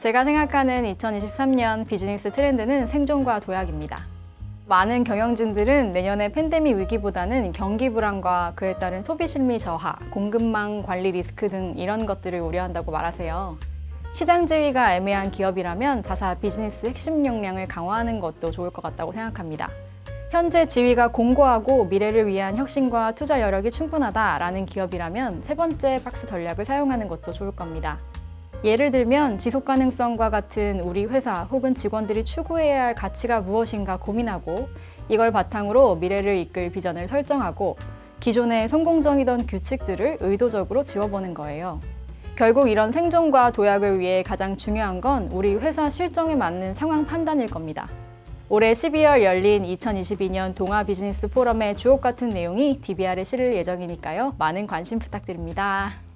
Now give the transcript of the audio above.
제가 생각하는 2023년 비즈니스 트렌드는 생존과 도약입니다. 많은 경영진들은 내년에 팬데믹 위기보다는 경기 불안과 그에 따른 소비 심리 저하, 공급망 관리 리스크 등 이런 것들을 우려한다고 말하세요. 시장 지위가 애매한 기업이라면 자사 비즈니스 핵심 역량을 강화하는 것도 좋을 것 같다고 생각합니다. 현재 지위가 공고하고 미래를 위한 혁신과 투자 여력이 충분하다라는 기업이라면 세 번째 박스 전략을 사용하는 것도 좋을 겁니다. 예를 들면 지속 가능성과 같은 우리 회사 혹은 직원들이 추구해야 할 가치가 무엇인가 고민하고 이걸 바탕으로 미래를 이끌 비전을 설정하고 기존의 성공적이던 규칙들을 의도적으로 지워보는 거예요. 결국 이런 생존과 도약을 위해 가장 중요한 건 우리 회사 실정에 맞는 상황 판단일 겁니다. 올해 12월 열린 2022년 동아 비즈니스 포럼의 주옥 같은 내용이 DBR에 실을 예정이니까요. 많은 관심 부탁드립니다.